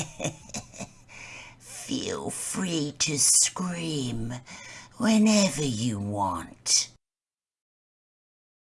Feel free to scream whenever you want.